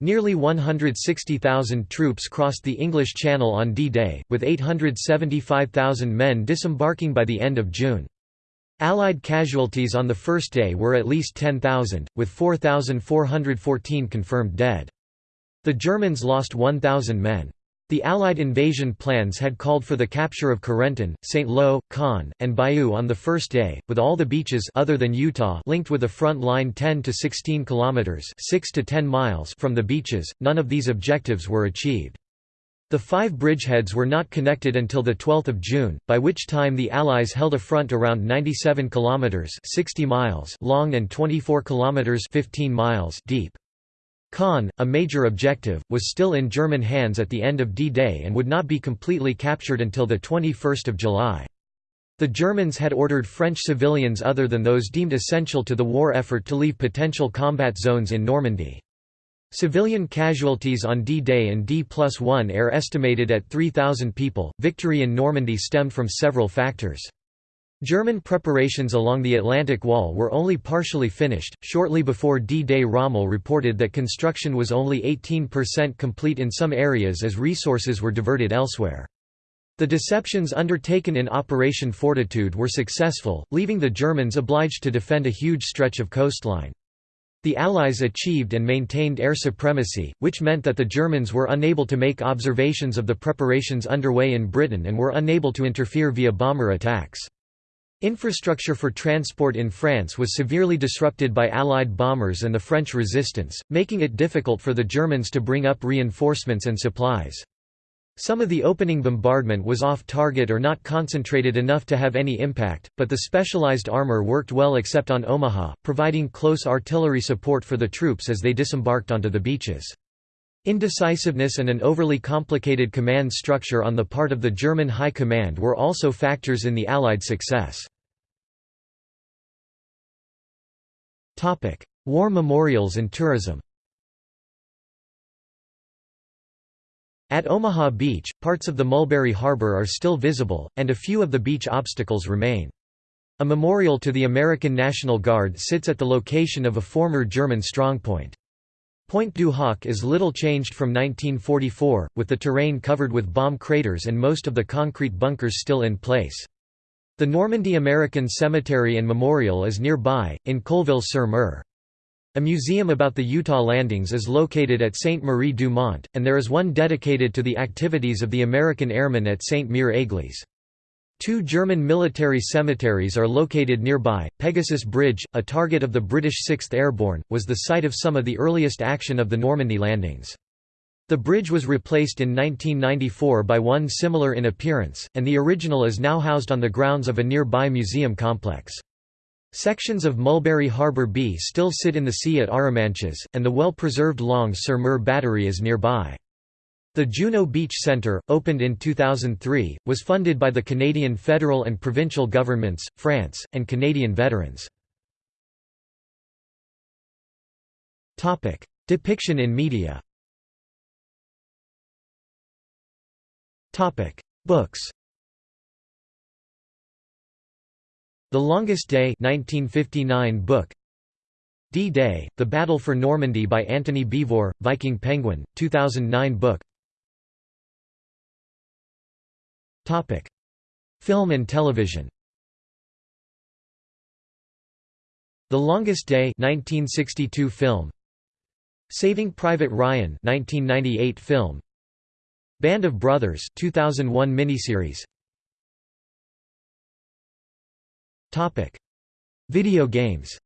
Nearly 160,000 troops crossed the English Channel on D-Day, with 875,000 men disembarking by the end of June. Allied casualties on the first day were at least 10,000, with 4,414 confirmed dead. The Germans lost 1,000 men. The Allied invasion plans had called for the capture of Carentan, St. Lo, Caen, and Bayeux on the first day, with all the beaches other than Utah linked with a front line 10 to 16 kilometers, 6 to 10 miles from the beaches. None of these objectives were achieved. The five bridgeheads were not connected until 12 June, by which time the Allies held a front around 97 kilometers (60 miles) long and 24 kilometers (15 miles) deep. Caen, a major objective, was still in German hands at the end of D-Day and would not be completely captured until 21 July. The Germans had ordered French civilians other than those deemed essential to the war effort to leave potential combat zones in Normandy. Civilian casualties on D-Day and D-plus-1 are estimated at 3,000 people. Victory in Normandy stemmed from several factors. German preparations along the Atlantic Wall were only partially finished. Shortly before D-Day Rommel reported that construction was only 18% complete in some areas as resources were diverted elsewhere. The deceptions undertaken in Operation Fortitude were successful, leaving the Germans obliged to defend a huge stretch of coastline. The Allies achieved and maintained air supremacy, which meant that the Germans were unable to make observations of the preparations underway in Britain and were unable to interfere via bomber attacks. Infrastructure for transport in France was severely disrupted by Allied bombers and the French resistance, making it difficult for the Germans to bring up reinforcements and supplies. Some of the opening bombardment was off-target or not concentrated enough to have any impact, but the specialized armor worked well except on Omaha, providing close artillery support for the troops as they disembarked onto the beaches. Indecisiveness and an overly complicated command structure on the part of the German High Command were also factors in the Allied success. War memorials and tourism At Omaha Beach, parts of the Mulberry Harbor are still visible, and a few of the beach obstacles remain. A memorial to the American National Guard sits at the location of a former German strongpoint. Pointe du Hoc is little changed from 1944, with the terrain covered with bomb craters and most of the concrete bunkers still in place. The Normandy American Cemetery and Memorial is nearby, in Colleville-sur-Mer. A museum about the Utah landings is located at Sainte Marie du Mont, and there is one dedicated to the activities of the American airmen at Sainte-Mère-Église. Two German military cemeteries are located nearby. Pegasus Bridge, a target of the British 6th Airborne, was the site of some of the earliest action of the Normandy landings. The bridge was replaced in 1994 by one similar in appearance, and the original is now housed on the grounds of a nearby museum complex. Sections of Mulberry Harbour B still sit in the sea at Arromanches, and the well-preserved Longues-sur-Mer battery is nearby. The Juno Beach Centre, opened in 2003, was funded by the Canadian federal and provincial governments, France, and Canadian veterans. Depiction in media Books The Longest Day 1959 book. D-Day, The Battle for Normandy by Antony Beevor, Viking Penguin, 2009 book. Film and television. The Longest Day 1962 film. Saving Private Ryan 1998 film. Band of Brothers 2001 miniseries Topic: Video games.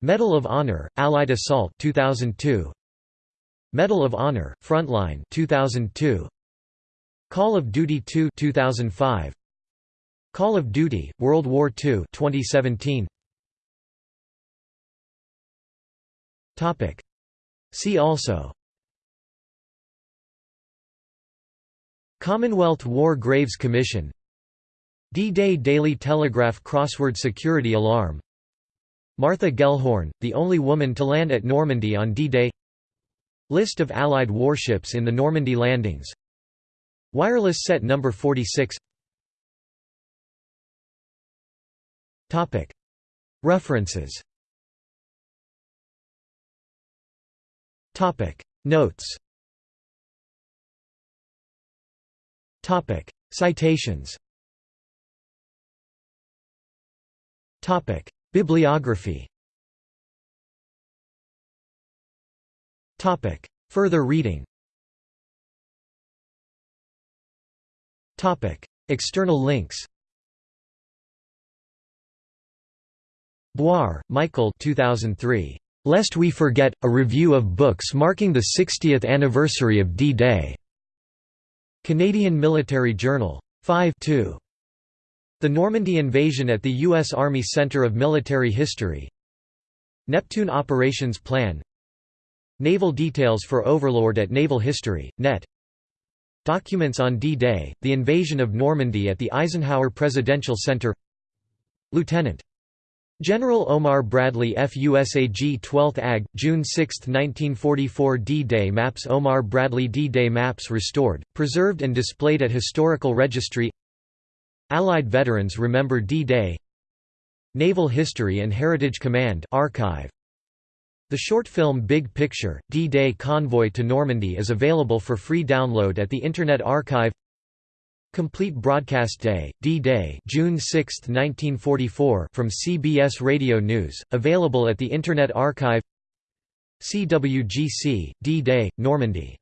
Medal of Honor: Allied Assault 2002. Medal of Honor: Frontline 2002. Call of Duty 2 2005. Call of Duty: World War II 2017. Topic: See also Commonwealth War Graves Commission D-Day Daily Telegraph crossword security alarm. Martha Gellhorn, the only woman to land at Normandy on D-Day. List of Allied warships in the Normandy landings. Wireless set number 46 References. Notes. Citations Bibliography. Further reading. Topic: External links. Boire, Michael 2003. Lest We Forget, a review of books marking the 60th anniversary of D-Day. Canadian Military Journal. 5 2. The Normandy invasion at the U.S. Army Center of Military History. Neptune Operations Plan. Naval details for Overlord at Naval History, net. Documents on D-Day, the invasion of Normandy at the Eisenhower Presidential Center. Lieutenant. General Omar Bradley FUSAG 12th AG, June 6, 1944 D-Day Maps Omar Bradley D-Day Maps restored, preserved and displayed at Historical Registry Allied Veterans Remember D-Day Naval History and Heritage Command archive. The short film Big Picture, D-Day Convoy to Normandy is available for free download at the Internet Archive. Complete Broadcast Day, D-Day June 6, 1944 from CBS Radio News, available at the Internet Archive. CWGC, D-Day, Normandy